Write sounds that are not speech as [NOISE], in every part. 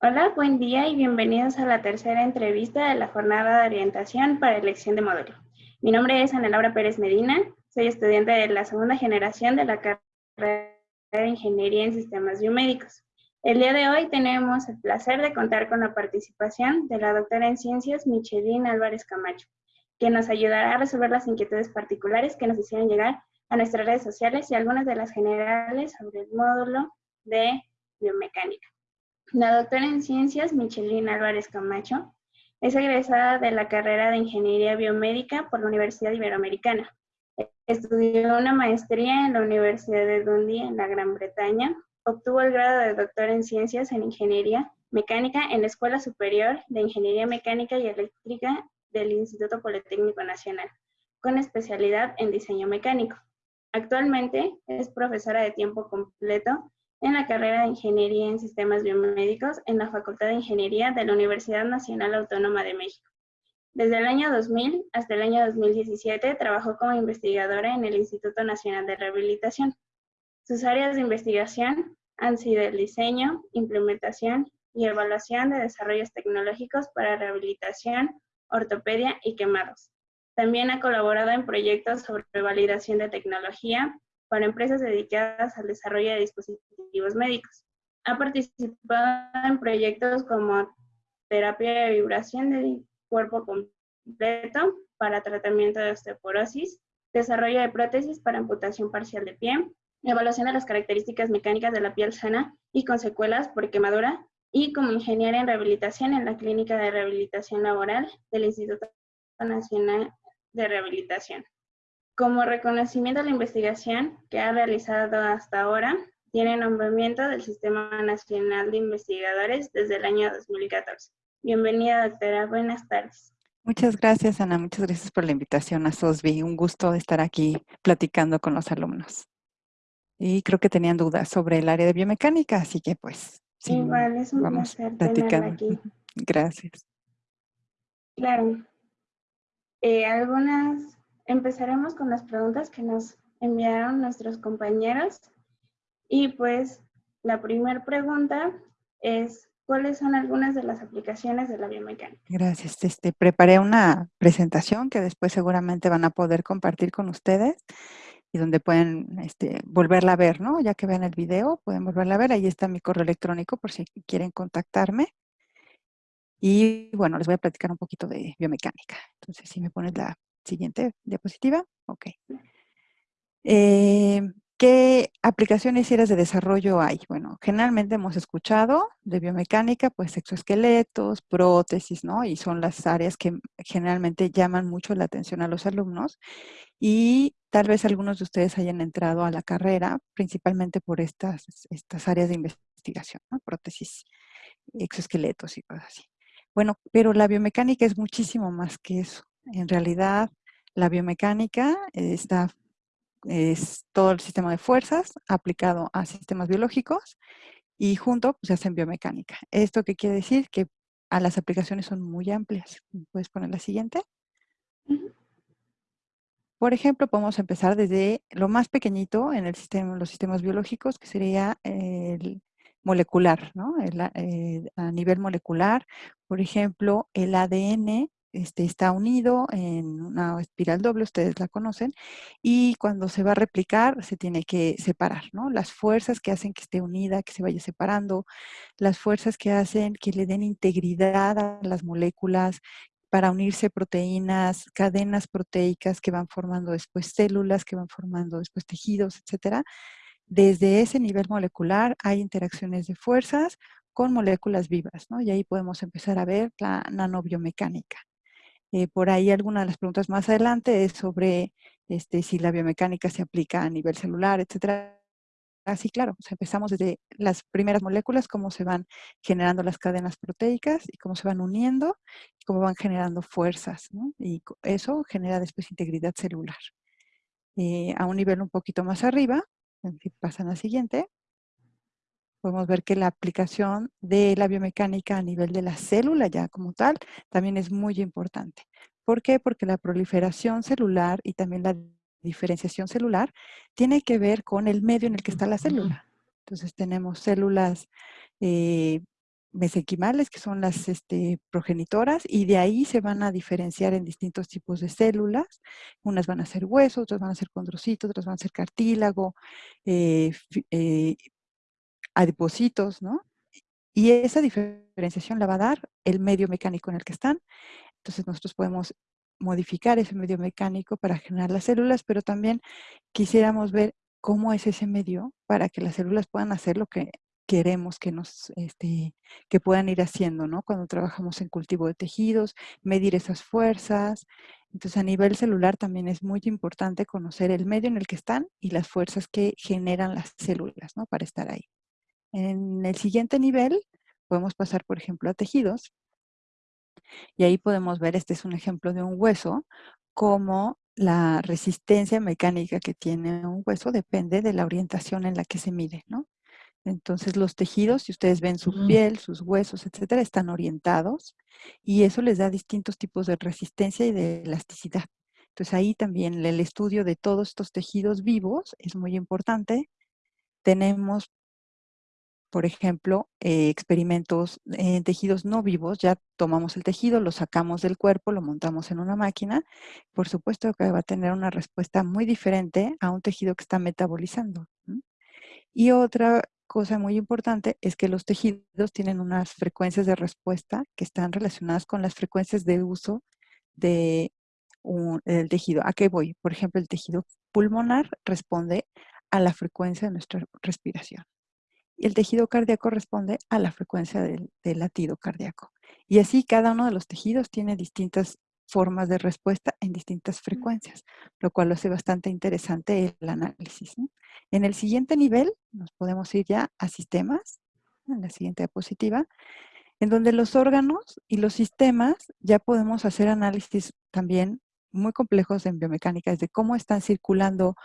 Hola, buen día y bienvenidos a la tercera entrevista de la jornada de orientación para elección de módulo. Mi nombre es Ana Laura Pérez Medina, soy estudiante de la segunda generación de la carrera de Ingeniería en Sistemas Biomédicos. El día de hoy tenemos el placer de contar con la participación de la doctora en Ciencias Micheline Álvarez Camacho, que nos ayudará a resolver las inquietudes particulares que nos hicieron llegar a nuestras redes sociales y algunas de las generales sobre el módulo de biomecánica. La doctora en Ciencias Micheline Álvarez Camacho es egresada de la carrera de Ingeniería Biomédica por la Universidad Iberoamericana. Estudió una maestría en la Universidad de Dundee en la Gran Bretaña Obtuvo el grado de doctor en Ciencias en Ingeniería Mecánica en la Escuela Superior de Ingeniería Mecánica y Eléctrica del Instituto Politécnico Nacional, con especialidad en diseño mecánico. Actualmente es profesora de tiempo completo en la carrera de Ingeniería en Sistemas Biomédicos en la Facultad de Ingeniería de la Universidad Nacional Autónoma de México. Desde el año 2000 hasta el año 2017 trabajó como investigadora en el Instituto Nacional de Rehabilitación, sus áreas de investigación han sido el diseño, implementación y evaluación de desarrollos tecnológicos para rehabilitación, ortopedia y quemados. También ha colaborado en proyectos sobre validación de tecnología para empresas dedicadas al desarrollo de dispositivos médicos. Ha participado en proyectos como terapia de vibración del cuerpo completo para tratamiento de osteoporosis, desarrollo de prótesis para amputación parcial de pie, evaluación de las características mecánicas de la piel sana y con secuelas por quemadura, y como ingeniera en rehabilitación en la Clínica de Rehabilitación Laboral del Instituto Nacional de Rehabilitación. Como reconocimiento a la investigación que ha realizado hasta ahora, tiene nombramiento del Sistema Nacional de Investigadores desde el año 2014. Bienvenida, doctora. Buenas tardes. Muchas gracias, Ana. Muchas gracias por la invitación a SOSBI. Un gusto estar aquí platicando con los alumnos y creo que tenían dudas sobre el área de biomecánica, así que pues sí, Igual, es un vamos placer platicando. aquí. [LAUGHS] Gracias. Claro. Eh, algunas, empezaremos con las preguntas que nos enviaron nuestros compañeros y pues la primera pregunta es ¿cuáles son algunas de las aplicaciones de la biomecánica? Gracias. Este, preparé una presentación que después seguramente van a poder compartir con ustedes y donde pueden este, volverla a ver, ¿no? Ya que vean el video, pueden volverla a ver. Ahí está mi correo electrónico por si quieren contactarme. Y bueno, les voy a platicar un poquito de biomecánica. Entonces, si me pones la siguiente diapositiva. Ok. Eh, ¿Qué aplicaciones y áreas de desarrollo hay? Bueno, generalmente hemos escuchado de biomecánica, pues exoesqueletos, prótesis, ¿no? Y son las áreas que generalmente llaman mucho la atención a los alumnos. Y tal vez algunos de ustedes hayan entrado a la carrera, principalmente por estas, estas áreas de investigación, ¿no? Prótesis, exoesqueletos y cosas así. Bueno, pero la biomecánica es muchísimo más que eso. En realidad, la biomecánica está es todo el sistema de fuerzas aplicado a sistemas biológicos y junto pues, se hacen biomecánica. ¿Esto qué quiere decir? Que a las aplicaciones son muy amplias. ¿Puedes poner la siguiente? Por ejemplo, podemos empezar desde lo más pequeñito en el sistema, los sistemas biológicos, que sería el molecular, ¿no? Eh, a nivel molecular, por ejemplo, el ADN este, está unido en una espiral doble, ustedes la conocen, y cuando se va a replicar se tiene que separar, ¿no? Las fuerzas que hacen que esté unida, que se vaya separando, las fuerzas que hacen que le den integridad a las moléculas, para unirse proteínas, cadenas proteicas que van formando después células, que van formando después tejidos, etcétera. Desde ese nivel molecular hay interacciones de fuerzas con moléculas vivas, ¿no? Y ahí podemos empezar a ver la nanobiomecánica. Eh, por ahí alguna de las preguntas más adelante es sobre este, si la biomecánica se aplica a nivel celular, etcétera. Así, claro, empezamos desde las primeras moléculas, cómo se van generando las cadenas proteicas y cómo se van uniendo cómo van generando fuerzas, ¿no? Y eso genera después integridad celular. Eh, a un nivel un poquito más arriba, si pasan a la siguiente, podemos ver que la aplicación de la biomecánica a nivel de la célula ya como tal también es muy importante. ¿Por qué? Porque la proliferación celular y también la diferenciación celular tiene que ver con el medio en el que está la célula. Entonces tenemos células eh, mesenquimales, que son las este, progenitoras, y de ahí se van a diferenciar en distintos tipos de células. Unas van a ser hueso, otras van a ser condrocitos, otras van a ser cartílago, eh, eh, adipocitos, ¿no? Y esa diferenciación la va a dar el medio mecánico en el que están. Entonces nosotros podemos modificar ese medio mecánico para generar las células, pero también quisiéramos ver cómo es ese medio para que las células puedan hacer lo que queremos que nos, este, que puedan ir haciendo, ¿no? Cuando trabajamos en cultivo de tejidos, medir esas fuerzas. Entonces, a nivel celular también es muy importante conocer el medio en el que están y las fuerzas que generan las células, ¿no? Para estar ahí. En el siguiente nivel, podemos pasar, por ejemplo, a tejidos. Y ahí podemos ver, este es un ejemplo de un hueso, cómo la resistencia mecánica que tiene un hueso depende de la orientación en la que se mide, ¿no? Entonces los tejidos, si ustedes ven su piel, sus huesos, etcétera, están orientados y eso les da distintos tipos de resistencia y de elasticidad. Entonces ahí también el estudio de todos estos tejidos vivos es muy importante. Tenemos, por ejemplo, eh, experimentos en tejidos no vivos. Ya tomamos el tejido, lo sacamos del cuerpo, lo montamos en una máquina. Por supuesto que va a tener una respuesta muy diferente a un tejido que está metabolizando. Y otra cosa muy importante es que los tejidos tienen unas frecuencias de respuesta que están relacionadas con las frecuencias de uso de del tejido. ¿A qué voy? Por ejemplo, el tejido pulmonar responde a la frecuencia de nuestra respiración. Y el tejido cardíaco responde a la frecuencia del, del latido cardíaco. Y así cada uno de los tejidos tiene distintas formas de respuesta en distintas frecuencias, lo cual lo hace bastante interesante el análisis. En el siguiente nivel, nos podemos ir ya a sistemas, en la siguiente diapositiva, en donde los órganos y los sistemas ya podemos hacer análisis también muy complejos en biomecánica, de cómo están circulando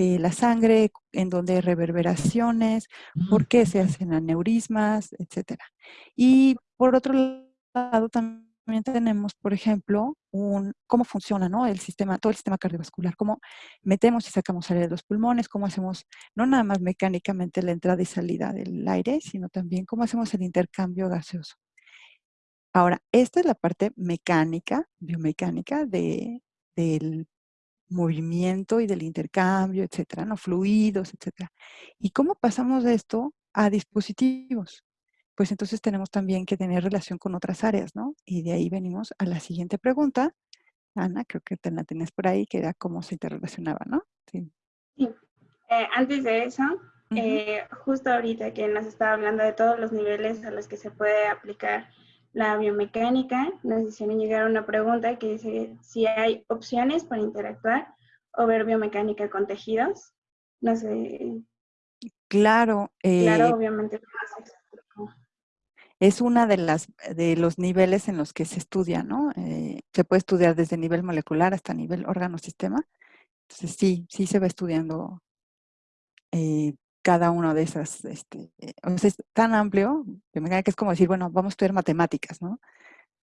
eh, la sangre, en dónde hay reverberaciones, por qué se hacen aneurismas, etc. Y por otro lado también también tenemos, por ejemplo, un, cómo funciona ¿no? el sistema, todo el sistema cardiovascular, cómo metemos y sacamos aire de los pulmones, cómo hacemos no nada más mecánicamente la entrada y salida del aire, sino también cómo hacemos el intercambio gaseoso. Ahora, esta es la parte mecánica, biomecánica de, del movimiento y del intercambio, etcétera, ¿no? Fluidos, etcétera. ¿Y cómo pasamos de esto a dispositivos? pues entonces tenemos también que tener relación con otras áreas, ¿no? Y de ahí venimos a la siguiente pregunta. Ana, creo que te la tenés por ahí, que era cómo se interrelacionaba, ¿no? Sí. sí. Eh, antes de eso, eh, justo ahorita que nos estaba hablando de todos los niveles a los que se puede aplicar la biomecánica, nos hicieron llegar una pregunta que dice si hay opciones para interactuar o ver biomecánica con tejidos. No sé. Claro. claro, eh, obviamente es una de las de los niveles en los que se estudia, ¿no? Eh, se puede estudiar desde nivel molecular hasta nivel órgano-sistema. Entonces sí, sí se va estudiando eh, cada uno de esas, este, o sea, es tan amplio que me que es como decir, bueno, vamos a estudiar matemáticas, ¿no?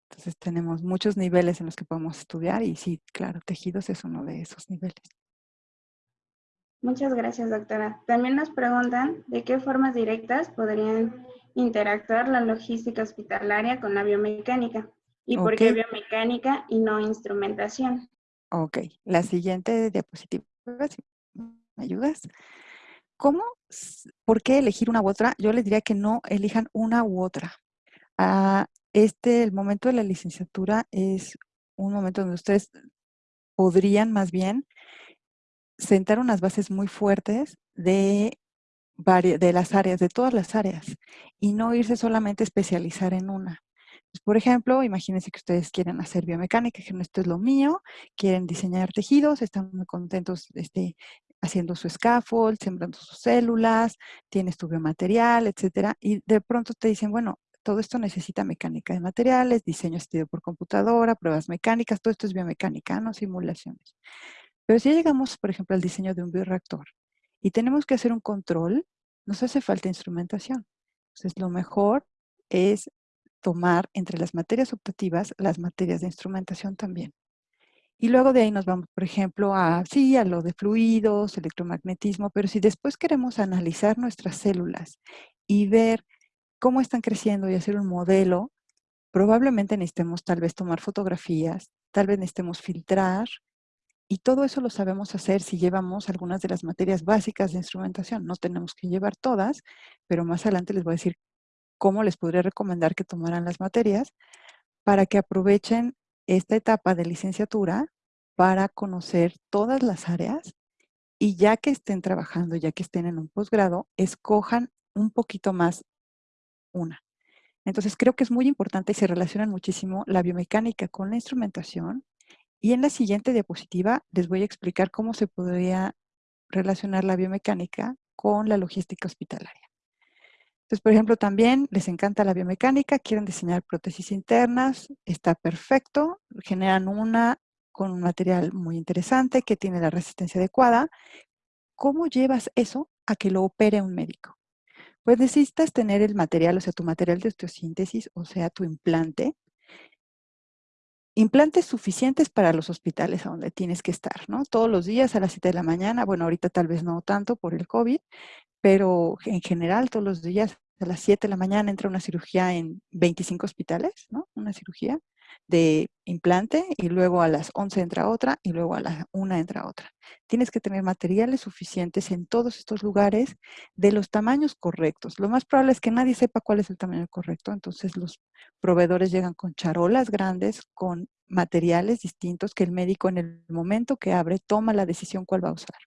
Entonces tenemos muchos niveles en los que podemos estudiar y sí, claro, tejidos es uno de esos niveles. Muchas gracias, doctora. También nos preguntan de qué formas directas podrían interactuar la logística hospitalaria con la biomecánica. ¿Y por qué biomecánica y no instrumentación? Ok, la siguiente diapositiva, me ayudas. ¿Cómo, por qué elegir una u otra? Yo les diría que no elijan una u otra. Ah, este, el momento de la licenciatura es un momento donde ustedes podrían más bien sentar unas bases muy fuertes de de las áreas, de todas las áreas, y no irse solamente a especializar en una. Pues, por ejemplo, imagínense que ustedes quieren hacer biomecánica, que esto es lo mío, quieren diseñar tejidos, están muy contentos este, haciendo su scaffold, sembrando sus células, tienes tu biomaterial, etcétera, y de pronto te dicen, bueno, todo esto necesita mecánica de materiales, diseño estudio por computadora, pruebas mecánicas, todo esto es biomecánica, no simulaciones. Pero si llegamos, por ejemplo, al diseño de un bioreactor, y tenemos que hacer un control, nos hace falta instrumentación. Entonces, lo mejor es tomar entre las materias optativas las materias de instrumentación también. Y luego de ahí nos vamos, por ejemplo, a, sí, a lo de fluidos, electromagnetismo, pero si después queremos analizar nuestras células y ver cómo están creciendo y hacer un modelo, probablemente necesitemos tal vez tomar fotografías, tal vez necesitemos filtrar, y todo eso lo sabemos hacer si llevamos algunas de las materias básicas de instrumentación. No tenemos que llevar todas, pero más adelante les voy a decir cómo les podría recomendar que tomaran las materias para que aprovechen esta etapa de licenciatura para conocer todas las áreas y ya que estén trabajando, ya que estén en un posgrado, escojan un poquito más una. Entonces creo que es muy importante y se relacionan muchísimo la biomecánica con la instrumentación y en la siguiente diapositiva les voy a explicar cómo se podría relacionar la biomecánica con la logística hospitalaria. Entonces, por ejemplo, también les encanta la biomecánica, quieren diseñar prótesis internas, está perfecto, generan una con un material muy interesante que tiene la resistencia adecuada. ¿Cómo llevas eso a que lo opere un médico? Pues necesitas tener el material, o sea, tu material de osteosíntesis, o sea, tu implante, implantes suficientes para los hospitales a donde tienes que estar, ¿no? Todos los días a las 7 de la mañana, bueno, ahorita tal vez no tanto por el COVID, pero en general todos los días a las 7 de la mañana entra una cirugía en 25 hospitales, ¿no? Una cirugía de implante y luego a las 11 entra otra y luego a las 1 entra otra. Tienes que tener materiales suficientes en todos estos lugares de los tamaños correctos. Lo más probable es que nadie sepa cuál es el tamaño correcto, entonces los proveedores llegan con charolas grandes, con materiales distintos que el médico en el momento que abre toma la decisión cuál va a usar.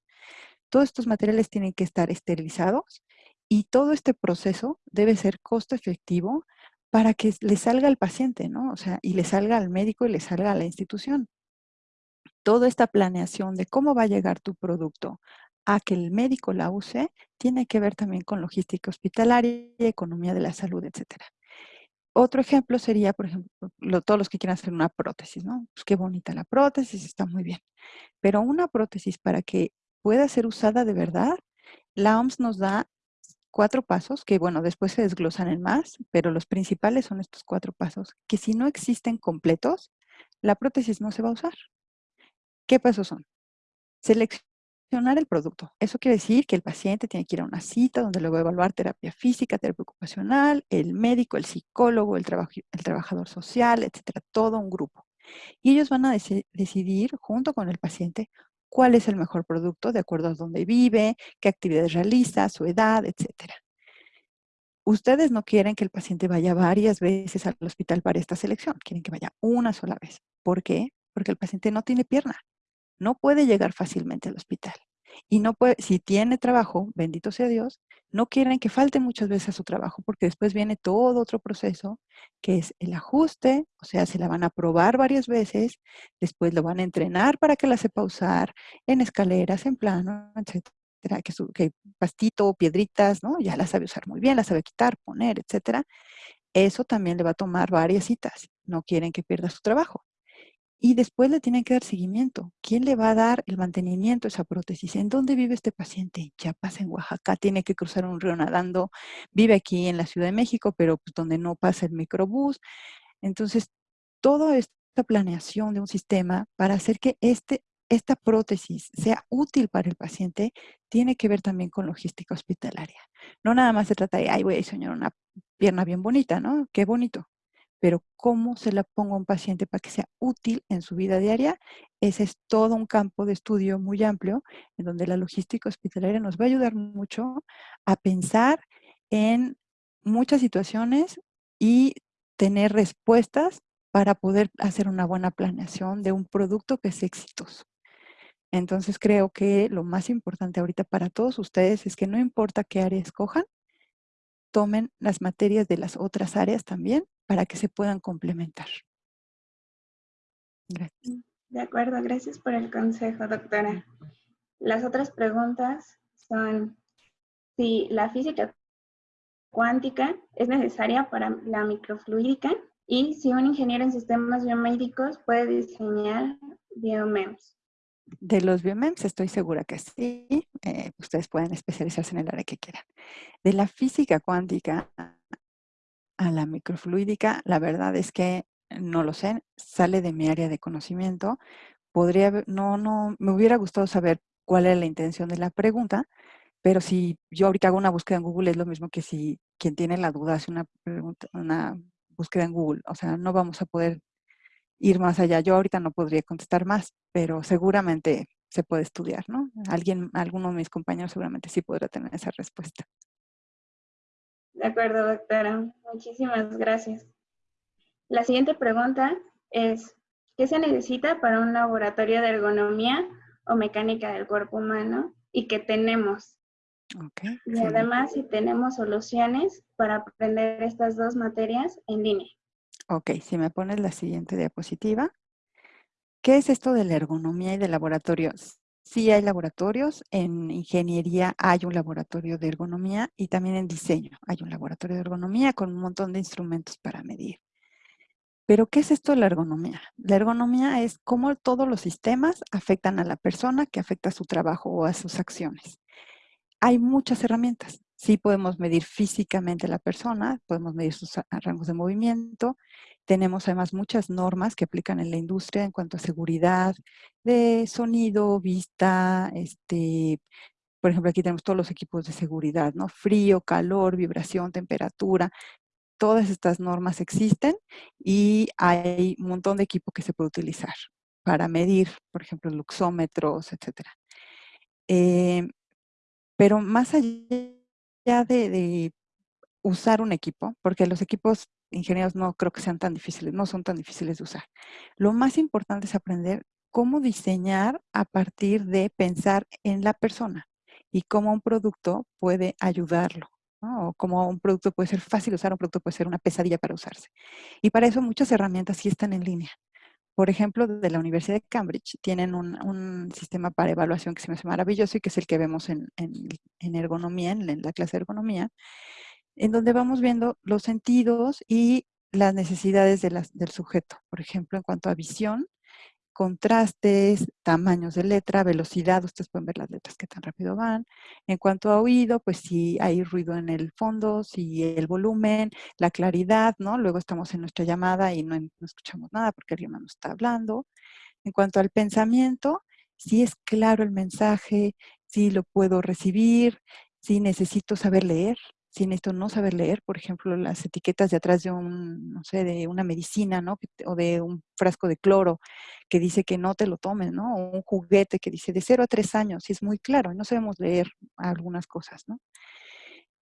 Todos estos materiales tienen que estar esterilizados y todo este proceso debe ser costo efectivo para que le salga al paciente, ¿no? O sea, y le salga al médico y le salga a la institución. Toda esta planeación de cómo va a llegar tu producto a que el médico la use, tiene que ver también con logística hospitalaria, economía de la salud, etcétera. Otro ejemplo sería, por ejemplo, todos los que quieran hacer una prótesis, ¿no? Pues qué bonita la prótesis, está muy bien. Pero una prótesis para que pueda ser usada de verdad, la OMS nos da cuatro pasos que, bueno, después se desglosan en más, pero los principales son estos cuatro pasos, que si no existen completos, la prótesis no se va a usar. ¿Qué pasos son? Seleccionar el producto. Eso quiere decir que el paciente tiene que ir a una cita donde le va a evaluar terapia física, terapia ocupacional, el médico, el psicólogo, el, el trabajador social, etcétera, todo un grupo. Y ellos van a decidir, junto con el paciente, cuál es el mejor producto de acuerdo a dónde vive, qué actividades realiza, su edad, etc. Ustedes no quieren que el paciente vaya varias veces al hospital para esta selección, quieren que vaya una sola vez. ¿Por qué? Porque el paciente no tiene pierna, no puede llegar fácilmente al hospital. Y no puede, si tiene trabajo, bendito sea Dios, no quieren que falte muchas veces a su trabajo porque después viene todo otro proceso que es el ajuste, o sea, se la van a probar varias veces, después lo van a entrenar para que la sepa usar en escaleras, en plano, etcétera, que, su, que pastito, piedritas, ¿no? Ya la sabe usar muy bien, la sabe quitar, poner, etcétera. Eso también le va a tomar varias citas. No quieren que pierda su trabajo. Y después le tienen que dar seguimiento. ¿Quién le va a dar el mantenimiento a esa prótesis? ¿En dónde vive este paciente? Ya pasa en Oaxaca, tiene que cruzar un río nadando. Vive aquí en la Ciudad de México, pero pues, donde no pasa el microbús. Entonces, toda esta planeación de un sistema para hacer que este, esta prótesis sea útil para el paciente tiene que ver también con logística hospitalaria. No nada más se trata de, ay, voy a una pierna bien bonita, ¿no? Qué bonito pero cómo se la pongo a un paciente para que sea útil en su vida diaria, ese es todo un campo de estudio muy amplio en donde la logística hospitalaria nos va a ayudar mucho a pensar en muchas situaciones y tener respuestas para poder hacer una buena planeación de un producto que es exitoso. Entonces creo que lo más importante ahorita para todos ustedes es que no importa qué área escojan, tomen las materias de las otras áreas también para que se puedan complementar. Gracias. Mm, de acuerdo, gracias por el consejo, doctora. Las otras preguntas son si la física cuántica es necesaria para la microfluídica y si un ingeniero en sistemas biomédicos puede diseñar biomems. De los biomems estoy segura que sí. Eh, ustedes pueden especializarse en el área que quieran. De la física cuántica a la microfluídica, la verdad es que no lo sé, sale de mi área de conocimiento. Podría, no, no, me hubiera gustado saber cuál era la intención de la pregunta, pero si yo ahorita hago una búsqueda en Google es lo mismo que si quien tiene la duda hace una, pregunta, una búsqueda en Google. O sea, no vamos a poder ir más allá. Yo ahorita no podría contestar más, pero seguramente se puede estudiar, ¿no? Alguien, alguno de mis compañeros seguramente sí podrá tener esa respuesta. De acuerdo, doctora. Muchísimas gracias. La siguiente pregunta es, ¿qué se necesita para un laboratorio de ergonomía o mecánica del cuerpo humano y qué tenemos? y además si tenemos soluciones para aprender estas dos materias en línea. Ok, si me pones la siguiente diapositiva. ¿Qué es esto de la ergonomía y de laboratorios? Sí hay laboratorios, en ingeniería hay un laboratorio de ergonomía y también en diseño hay un laboratorio de ergonomía con un montón de instrumentos para medir. Pero, ¿qué es esto de la ergonomía? La ergonomía es cómo todos los sistemas afectan a la persona que afecta a su trabajo o a sus acciones. Hay muchas herramientas. Sí podemos medir físicamente a la persona, podemos medir sus rangos de movimiento. Tenemos además muchas normas que aplican en la industria en cuanto a seguridad de sonido, vista, este, por ejemplo, aquí tenemos todos los equipos de seguridad, ¿no? Frío, calor, vibración, temperatura. Todas estas normas existen y hay un montón de equipo que se puede utilizar para medir, por ejemplo, luxómetros, etc. Eh, pero más allá de, usar un equipo, porque los equipos ingenieros no creo que sean tan difíciles, no son tan difíciles de usar. Lo más importante es aprender cómo diseñar a partir de pensar en la persona y cómo un producto puede ayudarlo. O cómo un producto puede ser fácil usar, un producto puede ser una pesadilla para usarse. Y para eso muchas herramientas sí están en línea. Por ejemplo, de la Universidad de Cambridge tienen un, sistema para evaluación que se me hace maravilloso y que es el que vemos en, ergonomía, en, la clase de ergonomía, en donde vamos viendo los sentidos y las necesidades del sujeto. Por ejemplo, en cuanto a visión, contrastes, tamaños de letra, velocidad, ustedes pueden ver las letras que tan rápido van. En cuanto a oído, pues si hay ruido en el fondo, si el volumen, la claridad, ¿no? Luego estamos en nuestra llamada y no, no escuchamos nada porque alguien nos está hablando. En cuanto al pensamiento, si es claro el mensaje, si lo puedo recibir, si necesito saber leer, sin esto no saber leer, por ejemplo, las etiquetas de atrás de un, no sé, de una medicina, ¿no? O de un frasco de cloro que dice que no te lo tomes, ¿no? O un juguete que dice de 0 a 3 años, y es muy claro, no sabemos leer algunas cosas, ¿no?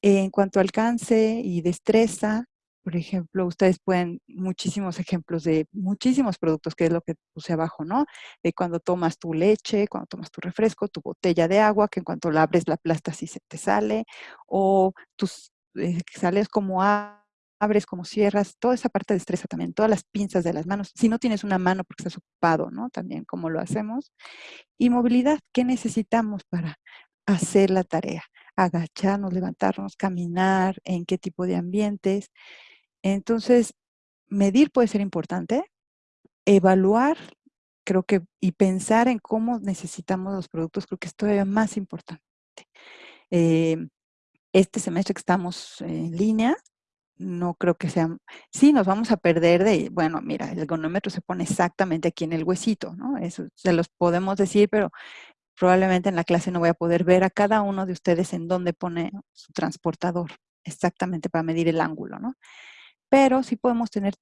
En cuanto a alcance y destreza, por ejemplo, ustedes pueden, muchísimos ejemplos de muchísimos productos, que es lo que puse abajo, ¿no? De cuando tomas tu leche, cuando tomas tu refresco, tu botella de agua, que en cuanto la abres la aplastas y se te sale, o tus, eh, sales como abres, como cierras, toda esa parte de destreza también, todas las pinzas de las manos. Si no tienes una mano porque estás ocupado, ¿no? También cómo lo hacemos. Y movilidad, ¿qué necesitamos para hacer la tarea? Agacharnos, levantarnos, caminar, en qué tipo de ambientes. Entonces, medir puede ser importante, evaluar, creo que, y pensar en cómo necesitamos los productos, creo que es todavía más importante. Em, este semestre que estamos en línea, no creo que sea, sí nos vamos a perder de, bueno, mira, el ergonómetro se pone exactamente aquí en el huesito, ¿no? Eso se los podemos decir, pero probablemente en la clase no voy a poder ver a cada uno de ustedes en dónde pone su transportador, exactamente para medir el ángulo, ¿no? Pero sí podemos tener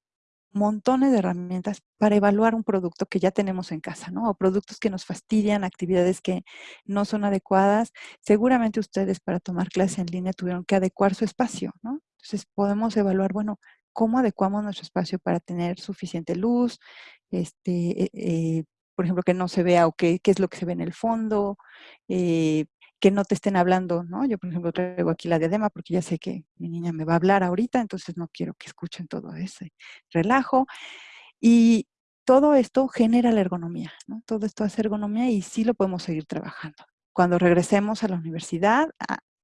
montones de herramientas para evaluar un producto que ya tenemos en casa, ¿no? O productos que nos fastidian, actividades que no son adecuadas. Seguramente ustedes para tomar clase en línea tuvieron que adecuar su espacio, ¿no? Entonces podemos evaluar, bueno, cómo adecuamos nuestro espacio para tener suficiente luz, este, eh, eh, por ejemplo, que no se vea o qué, es lo que se ve en el fondo, eh, que no te estén hablando, ¿no? Yo, por ejemplo, traigo aquí la diadema porque ya sé que mi niña me va a hablar ahorita, entonces no quiero que escuchen todo ese relajo. Y todo esto genera la ergonomía, ¿no? Todo esto hace ergonomía y sí lo podemos seguir trabajando. Cuando regresemos a la universidad,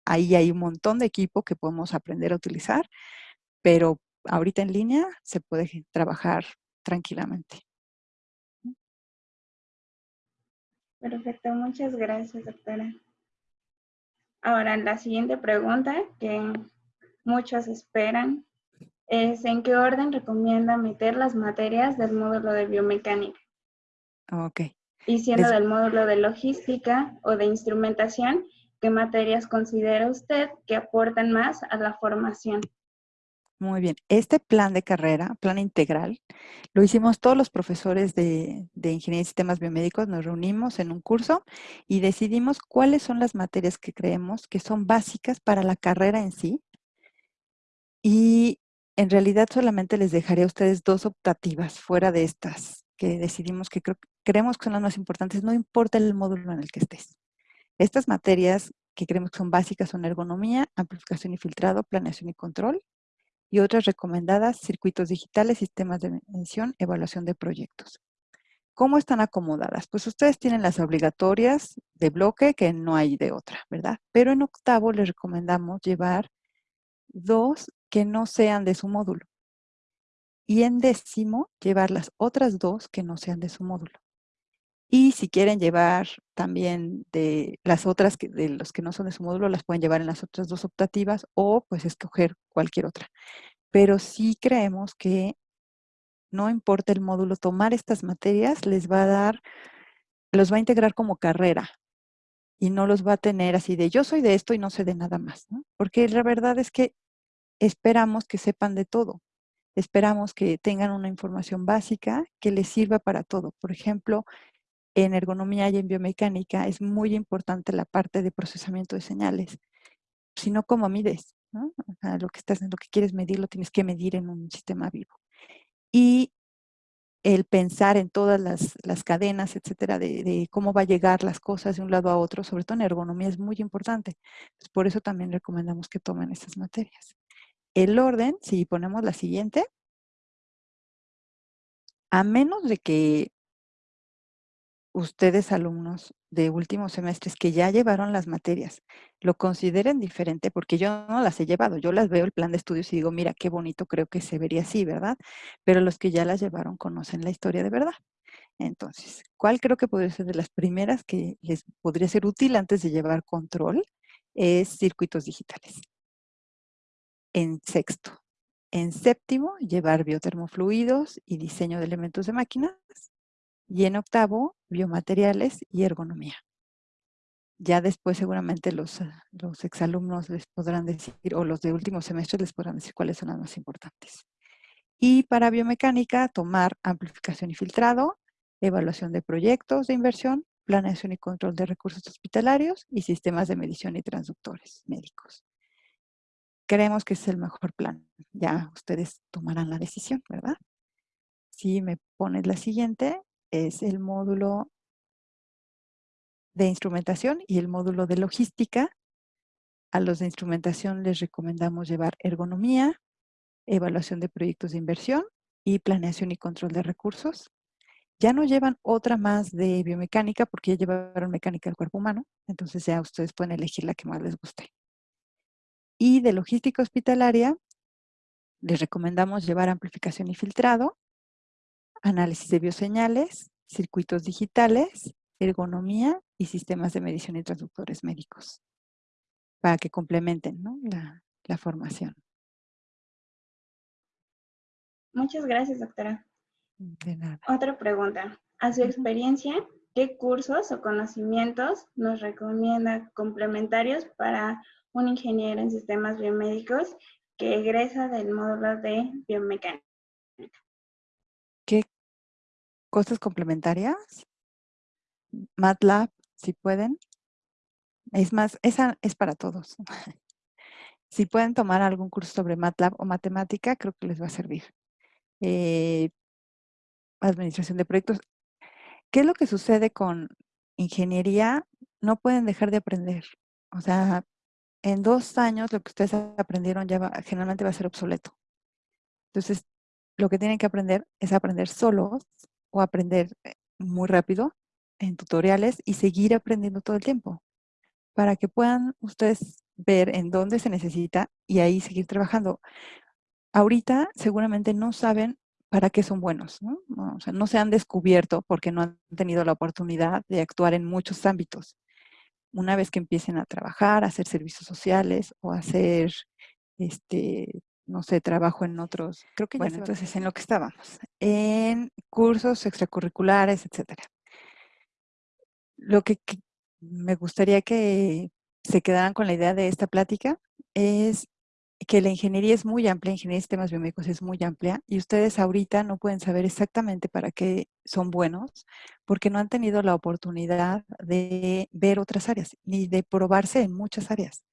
ahí hay un montón de equipo que podemos aprender a utilizar, pero ahorita en línea se puede trabajar tranquilamente. Perfecto, muchas gracias, doctora. Ahora, la siguiente pregunta que muchos esperan es ¿en qué orden recomienda meter las materias del módulo de biomecánica? Ok. Y siendo del módulo de logística o de instrumentación, ¿qué materias considera usted que aportan más a la formación? Muy bien. Este plan de carrera, plan integral, lo hicimos todos los profesores de, Ingeniería y Sistemas Biomédicos, nos reunimos en un curso y decidimos cuáles son las materias que creemos que son básicas para la carrera en sí. Y en realidad solamente les dejaré a ustedes dos optativas fuera de estas que decidimos que creemos que son las más importantes, no importa el módulo en el que estés. Estas materias que creemos que son básicas son ergonomía, amplificación y filtrado, planeación y control, y otras recomendadas, circuitos digitales, sistemas de medición, evaluación de proyectos. ¿Cómo están acomodadas? Pues ustedes tienen las obligatorias de bloque, que no hay de otra, ¿verdad? Pero en octavo les recomendamos llevar dos que no sean de su módulo. Y en décimo, llevar las otras dos que no sean de su módulo. Y si quieren llevar también de las otras, que, de los que no son de su módulo, las pueden llevar en las otras dos optativas o pues escoger cualquier otra. Pero sí creemos que no importa el módulo, tomar estas materias les va a dar, los va a integrar como carrera y no los va a tener así de yo soy de esto y no sé de nada más. Porque la verdad es que esperamos que sepan de todo. Esperamos que tengan una información básica que les sirva para todo. Por ejemplo, en ergonomía y en biomecánica es muy importante la parte de procesamiento de señales. Si no, ¿cómo mides? lo, que estás, lo que quieres medir lo tienes que medir en un sistema vivo. Y el pensar en todas las, cadenas, etcétera, de, cómo va a llegar las cosas de un lado a otro, sobre todo en ergonomía, es muy importante. por eso también recomendamos que tomen estas materias. El orden, si ponemos la siguiente, a menos de que ustedes alumnos de últimos semestres que ya llevaron las materias, lo consideren diferente porque yo no las he llevado, yo las veo el plan de estudios y digo, mira, qué bonito, creo que se vería así, ¿verdad? Pero los que ya las llevaron conocen la historia de verdad. Entonces, ¿cuál creo que podría ser de las primeras que les podría ser útil antes de llevar control? Es circuitos digitales. En sexto. En séptimo, llevar biotermofluidos y diseño de elementos de máquinas. Y en octavo, biomateriales y ergonomía. Ya después seguramente los, eh, los exalumnos les podrán decir, o los de último semestre les podrán decir cuáles son las más importantes. Y para biomecánica, tomar amplificación y filtrado, evaluación de proyectos de inversión, planeación y control de recursos hospitalarios y sistemas de medición y transductores médicos. Creemos que es el mejor plan. Ya ustedes tomarán la decisión, ¿verdad? Si me pones la siguiente, es el módulo de instrumentación y el módulo de logística. A los de instrumentación les recomendamos llevar ergonomía, evaluación de proyectos de inversión y planeación y control de recursos. Ya no llevan otra más de biomecánica porque ya llevaron mecánica del cuerpo humano, entonces ya ustedes pueden elegir la que más les guste. Y de logística hospitalaria, les recomendamos llevar amplificación y filtrado, análisis de bioseñales, circuitos digitales, ergonomía y sistemas de medición y traductores médicos para que complementen la, la formación. Muchas gracias, doctora. De nada. Otra pregunta. A su experiencia, ¿qué cursos o conocimientos nos recomienda complementarios para un ingeniero en sistemas biomédicos que egresa del módulo de biomecánica? Cosas complementarias? MATLAB, si pueden. Es más, esa es para todos. si pueden tomar algún curso sobre MATLAB o matemática, creo que les va a servir. Eh, administración de proyectos. ¿Qué es lo que sucede con ingeniería? No pueden dejar de aprender. O sea, en dos años lo que ustedes aprendieron ya generalmente va a ser obsoleto. Entonces, lo que tienen que aprender es aprender solos o aprender eh, muy rápido en tutoriales y seguir aprendiendo todo el tiempo para que puedan ustedes ver en dónde se necesita y ahí seguir trabajando. Ahorita seguramente no saben para qué son buenos, ¿no? No se han descubierto porque no han tenido la oportunidad de actuar en muchos ámbitos. Una vez que empiecen a trabajar, a hacer servicios sociales o a hacer, este, no sé, trabajo en otros, creo que bueno, entonces en lo que estábamos, en cursos extracurriculares, etcétera. Lo que, me gustaría que se quedarán con la idea de esta plática es que la ingeniería es muy amplia, ingeniería de sistemas biomédicos es muy amplia y ustedes ahorita no pueden saber exactamente para qué son buenos porque no han tenido la oportunidad de ver otras áreas ni de probarse en muchas áreas.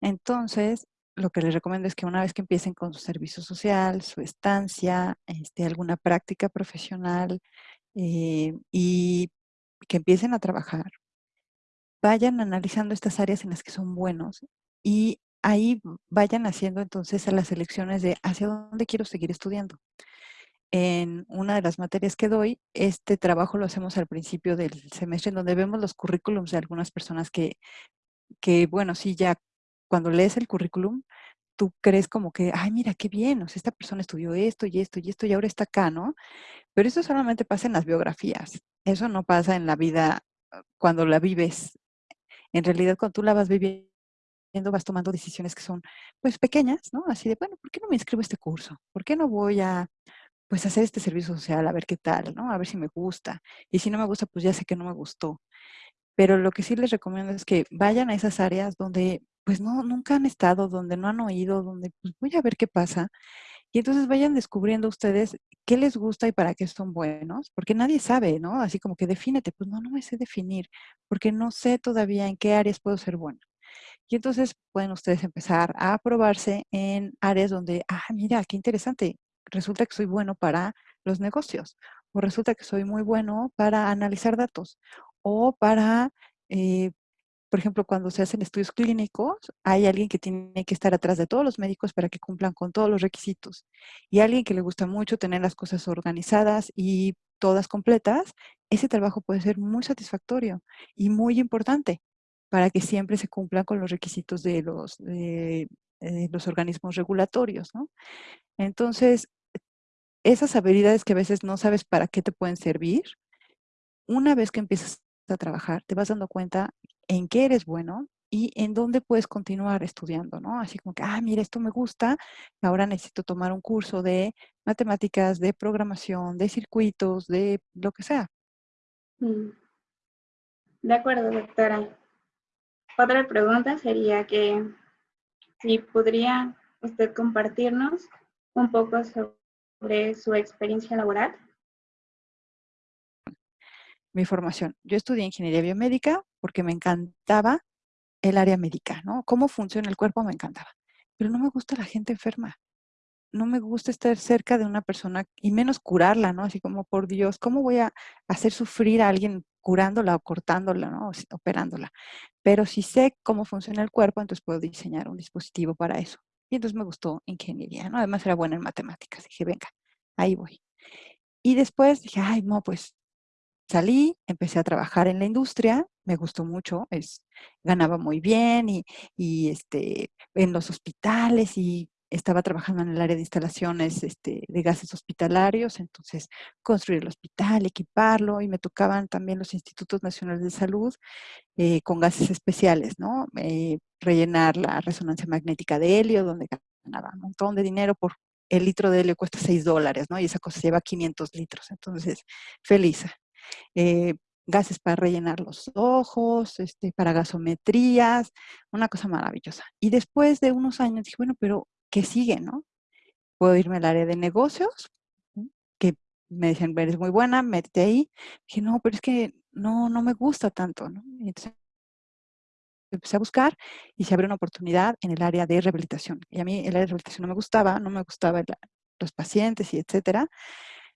Entonces, lo que les recomiendo es que una vez que empiecen con su servicio social, su estancia, este, alguna práctica profesional eh, y que empiecen a trabajar, vayan analizando estas áreas en las que son buenos y ahí vayan haciendo entonces las elecciones de hacia dónde quiero seguir estudiando. En una de las materias que doy, este trabajo lo hacemos al principio del semestre, en donde vemos los currículums de algunas personas que, que bueno, sí, ya cuando lees el currículum, tú crees como que, ay, mira, qué bien, o sea, esta persona estudió esto y esto y esto y ahora está acá, ¿no? Pero eso solamente pasa en las biografías. Eso no pasa en la vida ah, cuando la vives. En realidad, cuando tú la vas viviendo, vas tomando decisiones que son, pues, pequeñas, ¿no? Así de, bueno, ¿por qué no me inscribo a este curso? ¿Por qué no voy a, pues, hacer este servicio social a ver qué tal, ¿no? A ver si me gusta. Y si no me gusta, pues ya sé que no me gustó. Pero lo que sí les recomiendo es que vayan a esas áreas donde, pues, no, nunca han estado, donde no han oído, donde, pues, voy a ver qué pasa. Y entonces vayan descubriendo ustedes qué les gusta y para qué son buenos, porque nadie sabe, ¿no? Así como que defínete, pues no, no me sé definir, porque no sé todavía en qué áreas puedo ser bueno. Y entonces pueden ustedes empezar a probarse en áreas donde, ah, mira, qué interesante, resulta que soy bueno para los negocios, o resulta que soy muy bueno para analizar datos, o para, eh, por ejemplo, cuando se hacen estudios clínicos, hay alguien que tiene que estar atrás de todos los médicos para que cumplan con todos los requisitos. Y alguien que le gusta mucho tener las cosas organizadas y todas completas, ese trabajo puede ser muy satisfactorio y muy importante para que siempre se cumplan con los requisitos de los, de, eh, los organismos regulatorios, ¿no? Entonces, esas habilidades que a veces no sabes para qué te pueden servir, una vez que empiezas a trabajar, te vas dando cuenta en qué eres bueno y en dónde puedes continuar estudiando, ¿no? Así como que, ah, mira, esto me gusta, ahora necesito tomar un curso de matemáticas, de programación, de circuitos, de lo que sea. Mm. De acuerdo, doctora. Otra pregunta sería que si podría usted compartirnos un poco sobre su experiencia laboral. Mi formación. Yo estudié ingeniería biomédica porque me encantaba el área médica, ¿no? Cómo funciona el cuerpo me encantaba. Pero no me gusta la gente enferma. No me gusta estar cerca de una persona y menos curarla, ¿no? Así como, por Dios, ¿cómo voy a hacer sufrir a alguien curándola o cortándola, ¿no? Operándola. Pero si sé cómo funciona el cuerpo, entonces puedo diseñar un dispositivo para eso. Y entonces me gustó ingeniería, ¿no? Además era buena en matemáticas. Dije, venga, ahí voy. Y después dije, ay, no, pues salí, empecé a trabajar en la industria, me gustó mucho, ganaba muy bien y, y este, en los hospitales y estaba trabajando en el área de instalaciones este, de gases hospitalarios, entonces construir el hospital, equiparlo, y me tocaban también los institutos nacionales de salud eh, con gases especiales, ¿no? Eh, rellenar la resonancia magnética de helio, donde ganaba un montón de dinero por el litro de helio cuesta 6 dólares, ¿no? Y esa cosa lleva 500 litros, entonces feliz. Eh, gases para rellenar los ojos, este, para gasometrías, una cosa maravillosa. Y después de unos años dije, bueno, pero ¿qué sigue, no? Puedo irme al área de negocios, que me decían, eres muy buena, métete ahí. Dije, no, pero es que no, no me gusta tanto, ¿no? Entonces empecé a buscar y se abrió una oportunidad en el área de rehabilitación. Y a mí el área de rehabilitación no me gustaba, no me gustaba los pacientes y etcétera.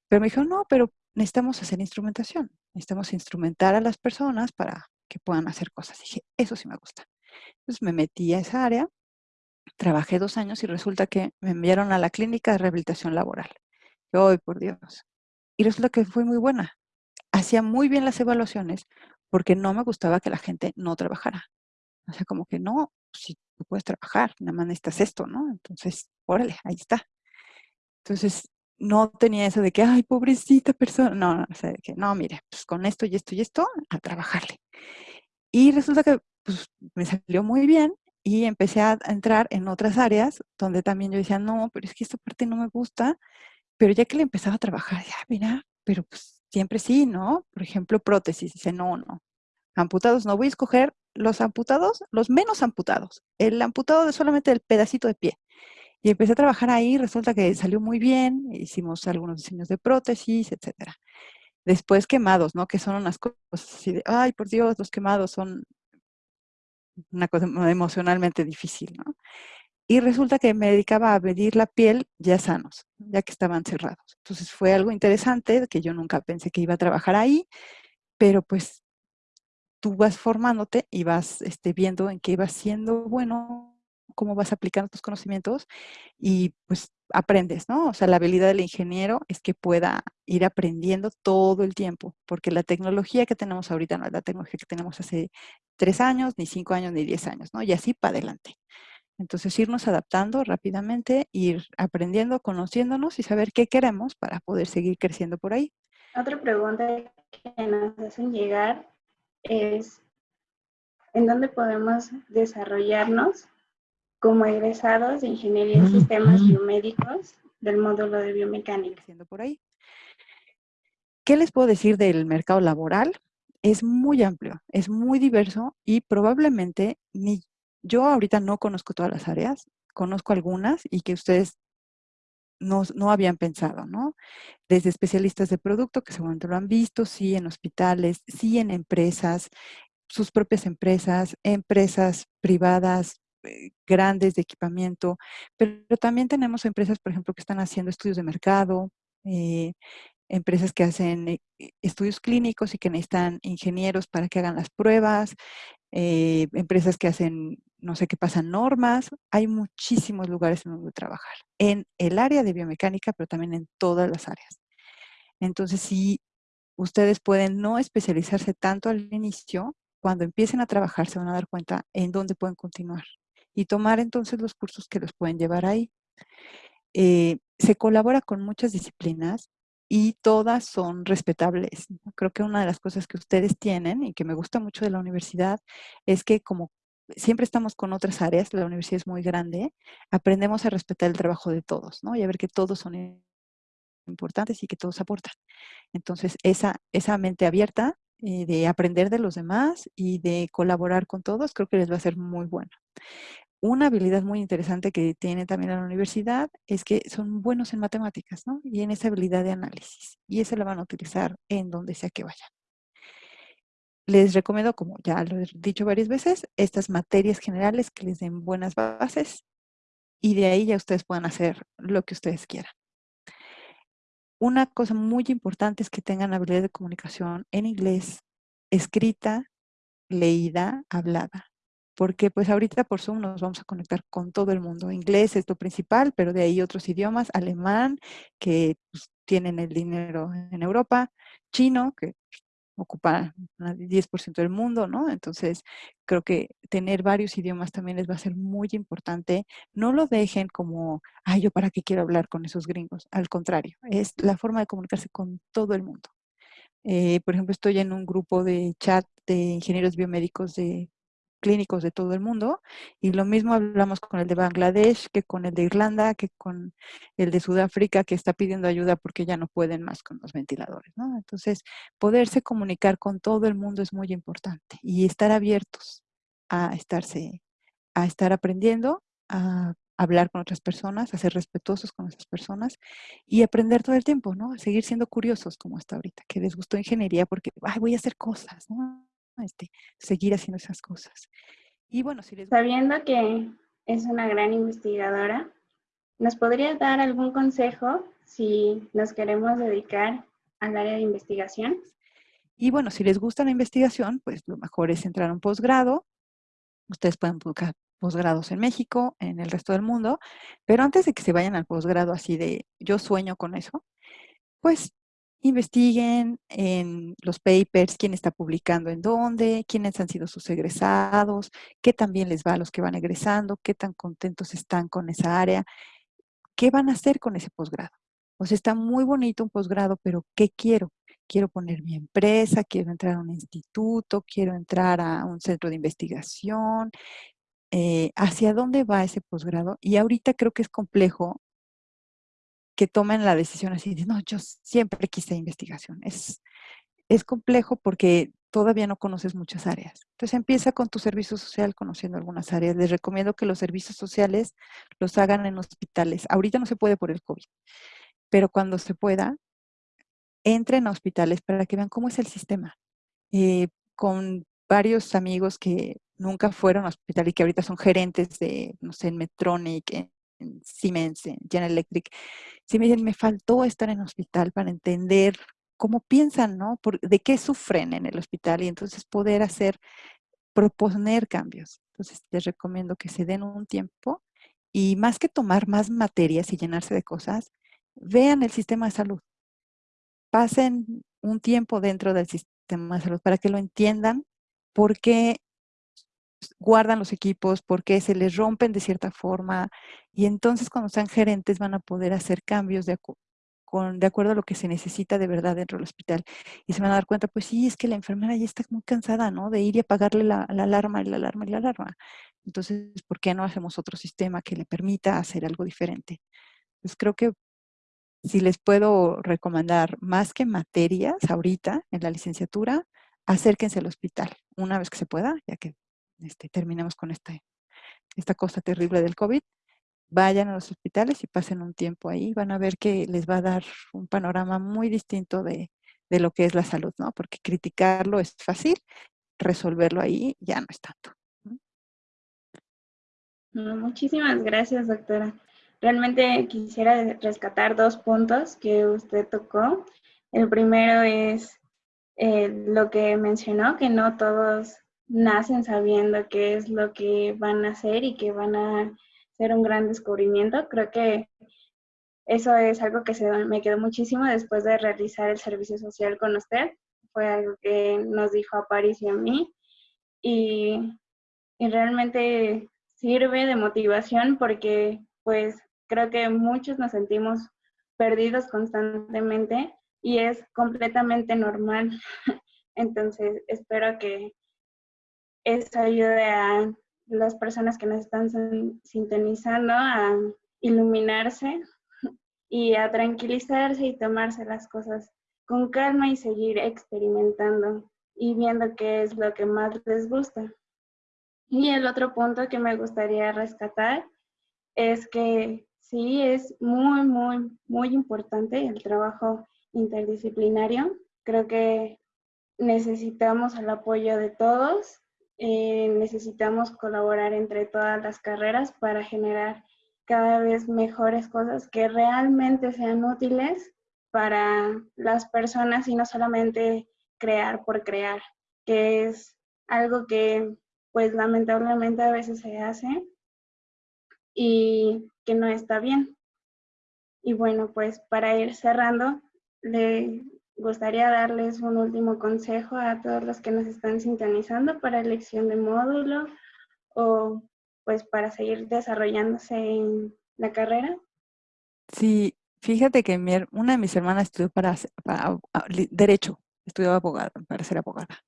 Pero me dijo, no, pero necesitamos hacer instrumentación. Necesitamos instrumentar a las personas para que puedan hacer cosas. dije, eso sí me gusta. Entonces me metí a esa área, trabajé dos años y resulta que me enviaron a la clínica de rehabilitación laboral. ¡Ay, por Dios! Y resulta que fue muy buena. Hacía muy bien las evaluaciones porque no me gustaba que la gente no trabajara. O sea, como que no, si tú puedes trabajar, nada más necesitas esto, ¿no? Entonces, órale, ahí está. Entonces, no tenía eso de que, ay, pobrecita persona. No, no, o que, no, mire, pues con esto y esto y esto, a trabajarle. Y resulta que pues, me salió muy bien y empecé a entrar en otras áreas donde también yo decía, no, pero es que esta parte no me gusta, pero ya que le empezaba a trabajar, ya, mira, pero pues siempre sí, ¿no? Por ejemplo, prótesis, dice, no, no, amputados no voy a escoger los amputados, los menos amputados, el amputado de solamente el pedacito de pie. Y empecé a trabajar ahí, resulta que salió muy bien, hicimos algunos diseños de prótesis, etcétera. Después quemados, ¿no? Que son unas cosas así de, ay, por Dios, los quemados son una cosa emocionalmente difícil, ¿no? Y resulta que me dedicaba a medir la piel ya sanos, ya que estaban cerrados. Entonces fue algo interesante que yo nunca pensé que iba a trabajar ahí, pero pues tú vas formándote y vas este, viendo en qué vas siendo bueno, cómo vas aplicando tus conocimientos y pues aprendes, ¿no? O sea, la habilidad del ingeniero es que pueda ir aprendiendo todo el tiempo, porque la tecnología que tenemos ahorita no es la tecnología que tenemos hace tres años, ni cinco años, ni diez años, ¿no? Y así para adelante. Entonces, irnos adaptando rápidamente, ir aprendiendo, conociéndonos y saber qué queremos para poder seguir creciendo por ahí. Otra pregunta que nos hacen llegar es, ¿en dónde podemos desarrollarnos como egresados de Ingeniería en Sistemas Biomédicos del módulo de biomecánica? Por ahí. ¿Qué les puedo decir del mercado laboral? Es muy amplio, es muy diverso y probablemente ni yo ahorita no conozco todas las áreas, conozco algunas y que ustedes no, no, habían pensado, ¿no? Desde especialistas de producto, que seguramente lo han visto, sí en hospitales, sí en empresas, sus propias empresas, empresas privadas grandes de equipamiento, pero también tenemos empresas, por ejemplo, que están haciendo estudios de mercado, eh, empresas que hacen eh, estudios clínicos y que necesitan ingenieros para que hagan las pruebas, empresas que hacen no sé qué pasan normas, hay muchísimos lugares en donde trabajar, en el área de biomecánica, pero también en todas las áreas. Entonces, si ustedes pueden no especializarse tanto al inicio, cuando empiecen a trabajar se van a dar cuenta en dónde pueden continuar y tomar entonces los cursos que los pueden llevar ahí. Eh, se colabora con muchas disciplinas y todas son respetables. Creo que una de las cosas que ustedes tienen y que me gusta mucho de la universidad es que como siempre estamos con otras áreas, la universidad es muy grande, aprendemos a respetar el trabajo de todos, ¿no? Y a ver que todos son importantes y que todos aportan. Entonces, esa, esa mente abierta eh, de aprender de los demás y de colaborar con todos, creo que les va a ser muy buena. Una habilidad muy interesante que tiene también la universidad es que son buenos en matemáticas. Y en esa habilidad de análisis. Y esa la van a utilizar en donde sea que vayan. Les recomiendo, como ya lo he dicho varias veces, estas materias generales que les den buenas bases y de ahí ya ustedes puedan hacer lo que ustedes quieran. Una cosa muy importante es que tengan habilidad de comunicación en inglés, escrita, leída, hablada. Porque pues ahorita por Zoom nos vamos a conectar con todo el mundo. Inglés es lo principal, pero de ahí otros idiomas, alemán, que pues, tienen el dinero en Europa, chino, que ocupa el 10% del mundo, ¿no? Entonces, creo que tener varios idiomas también les va a ser muy importante. No lo dejen como, ay, yo para qué quiero hablar con esos gringos. Al contrario, es la forma de comunicarse con todo el mundo. Eh, por ejemplo, estoy en un grupo de chat de ingenieros biomédicos de clínicos de todo el mundo y lo mismo hablamos con el de Bangladesh que con el de Irlanda, que con el de Sudáfrica que está pidiendo ayuda porque ya no pueden más con los ventiladores, ¿no? Entonces, poderse comunicar con todo el mundo es muy importante y estar abiertos a estarse, a estar aprendiendo, a hablar con otras personas, a ser respetuosos con esas personas y aprender todo el tiempo, ¿no? Seguir siendo curiosos como hasta ahorita, que les gustó ingeniería porque, ay, voy a hacer cosas, ¿no? Este, seguir haciendo esas cosas. Y bueno, si les... Sabiendo que es una gran investigadora, ¿nos podría dar algún consejo si nos queremos dedicar al área de investigación? Y bueno, si les gusta la investigación, pues lo mejor es entrar a un posgrado. Ustedes pueden buscar posgrados en México, en el resto del mundo, pero antes de que se vayan al posgrado así de yo sueño con eso, pues investiguen en los papers quién está publicando en dónde, quiénes han sido sus egresados, qué también les va a los que van egresando, qué tan contentos están con esa área, qué van a hacer con ese posgrado. O sea, está muy bonito un posgrado, pero ¿qué quiero? Quiero poner mi empresa, quiero entrar a un instituto, quiero entrar a un centro de investigación. Eh, ¿Hacia dónde va ese posgrado? Y ahorita creo que es complejo que tomen la decisión así de, no, yo siempre quise investigación. Es, es complejo porque todavía no conoces muchas áreas. Entonces empieza con tu servicio social conociendo algunas áreas. Les recomiendo que los servicios sociales los hagan en hospitales. Ahorita no se puede por el COVID, pero cuando se pueda, entren a hospitales para que vean cómo es el sistema. Eh, con varios amigos que nunca fueron a hospital y que ahorita son gerentes de, no sé, en Medtronic, en, Siemens, en General Electric, sí me dicen, me faltó estar en hospital para entender cómo piensan, ¿no? de qué sufren en el hospital y entonces poder hacer, proponer cambios. Entonces les recomiendo que se den un tiempo y más que tomar más materias y llenarse de cosas, vean el sistema de salud. Pasen un tiempo dentro del sistema de salud para que lo entiendan, por qué guardan los equipos, por qué se les rompen de cierta forma y entonces cuando sean gerentes van a poder hacer cambios de, de acuerdo a lo que se necesita de verdad dentro del hospital. Y se van a dar cuenta, pues sí, es que la enfermera ya está muy cansada, ¿no? De ir y apagarle la, alarma la alarma y la alarma. Entonces, ¿por qué no hacemos otro sistema que le permita hacer algo diferente? Pues creo que si les puedo recomendar más que materias ahorita en la licenciatura, acérquense al hospital una vez que se pueda, ya que este, terminemos con esta, esta cosa terrible del COVID vayan a los hospitales y pasen un tiempo ahí, van a ver que les va a dar un panorama muy distinto de, lo que es la salud, ¿no? Porque criticarlo es fácil, resolverlo ahí ya no es tanto. Muchísimas gracias, doctora. Realmente quisiera rescatar dos puntos que usted tocó. El primero es eh, lo que mencionó, que no todos nacen sabiendo qué es lo que van a hacer y que van a ser un gran descubrimiento. Creo que eso es algo que se me quedó muchísimo después de realizar el servicio social con usted. Fue algo que nos dijo a París y a mí. Y, y realmente sirve de motivación porque pues creo que muchos nos sentimos perdidos constantemente y es completamente normal. [LAUGHS] Entonces espero que eso ayude a las personas que nos están sintonizando a iluminarse y a tranquilizarse y tomarse las cosas con calma y seguir experimentando y viendo qué es lo que más les gusta. Y el otro punto que me gustaría rescatar es que sí es muy, muy, muy importante el trabajo interdisciplinario. Creo que necesitamos el apoyo de todos eh, necesitamos colaborar entre todas las carreras para generar cada vez mejores cosas que realmente sean útiles para las personas y no solamente crear por crear, que es algo que pues lamentablemente a veces se hace y que no está bien. Y bueno, pues para ir cerrando, le gustaría darles un último consejo a todos los que nos están sintonizando para elección de módulo o pues para seguir desarrollándose en la carrera. Sí, fíjate que una de mis hermanas estudió para, Derecho, estudió abogada, para ser abogada,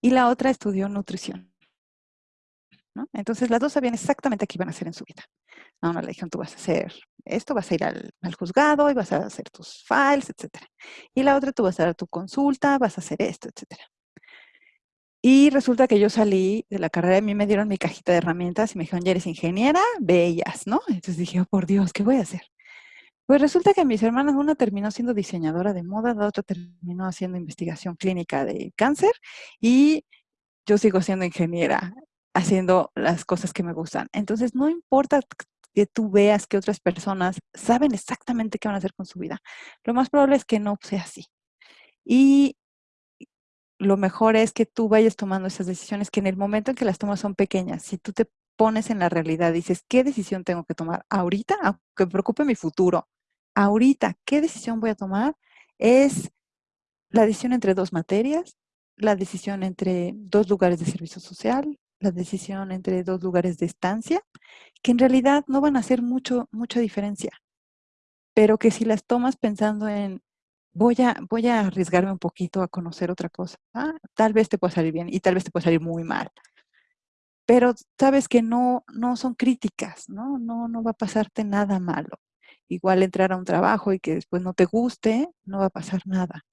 y la otra estudió nutrición. Entonces las dos sabían exactamente qué iban a hacer en su vida. A una le dijeron, tú vas a hacer esto, vas a ir al, juzgado y vas a hacer tus files, etc. Y la otra, tú vas a dar tu consulta, vas a hacer esto, etc. Y resulta que yo salí de la carrera, a mí me dieron mi cajita de herramientas y me dijeron, ya eres ingeniera, bellas, ¿no? Entonces dije, oh, por Dios, ¿qué voy a hacer? Pues resulta que mis hermanas, una terminó siendo diseñadora de moda, la otra terminó haciendo investigación clínica de cáncer y yo sigo siendo ingeniera haciendo las cosas que me gustan. Entonces, no importa que tú veas que otras personas saben exactamente qué van a hacer con su vida. Lo más probable es que no sea así. Y lo mejor es que tú vayas tomando esas decisiones que en el momento en que las tomas son pequeñas. Si tú te pones en la realidad, dices, ¿qué decisión tengo que tomar ahorita? Aunque preocupe mi futuro. Ahorita, ¿qué decisión voy a tomar? Es la decisión entre dos materias, la decisión entre dos lugares de servicio social, la decisión entre dos lugares de estancia, que en realidad no van a hacer mucho, mucha diferencia, pero que si las tomas pensando en voy a, voy a arriesgarme un poquito a conocer otra cosa, ah, tal vez te pueda salir bien y tal vez te pueda salir muy mal. Pero sabes que no, no son críticas, ¿no? No, no va a pasarte nada malo. Igual entrar a un trabajo y que después no te guste, no va a pasar nada.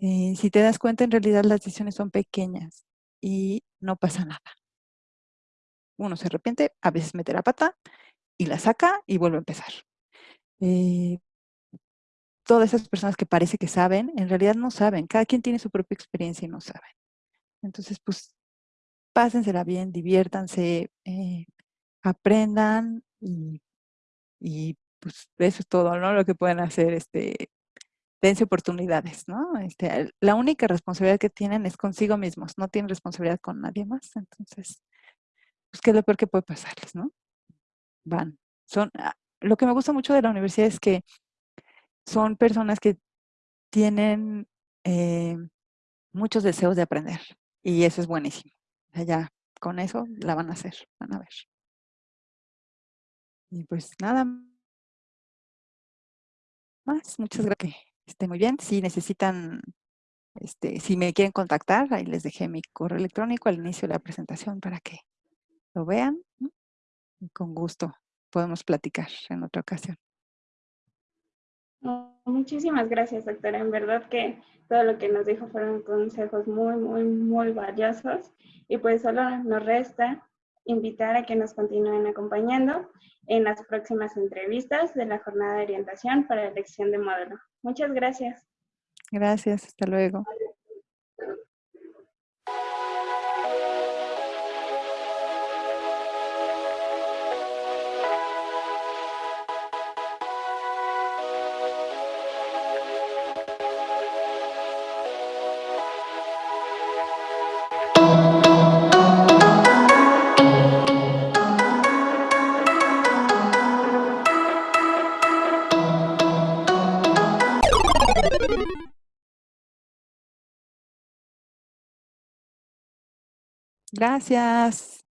Eh, si te das cuenta, en realidad las decisiones son pequeñas y no pasa nada. Uno se arrepiente, a veces mete la pata y la saca y vuelve a empezar. Eh, todas esas personas que parece que saben, en realidad no saben. Cada quien tiene su propia experiencia y no saben. Entonces, pues, pásensela bien, diviértanse, eh, aprendan y, y, pues eso es todo, ¿no? Lo que pueden hacer, este, dense oportunidades, ¿no? Este, la única responsabilidad que tienen es consigo mismos, no tienen responsabilidad con nadie más. Entonces, pues, ¿qué es lo peor que puede pasarles, no? Van. Son, ah, lo que me gusta mucho de la universidad es que son personas que tienen eh, muchos deseos de aprender y eso es buenísimo. ya con eso la van a hacer, van a ver. Y pues nada más, muchas gracias. Esté muy bien. Si necesitan, este, si me quieren contactar, ahí les dejé mi correo electrónico al inicio de la presentación para que lo vean. Y con gusto podemos platicar en otra ocasión. Muchísimas gracias, doctora. En verdad que todo lo que nos dijo fueron consejos muy, muy, muy valiosos. Y pues solo nos resta invitar a que nos continúen acompañando en las próximas entrevistas de la jornada de orientación para elección de modelo. Muchas gracias. Gracias, hasta luego. Gracias.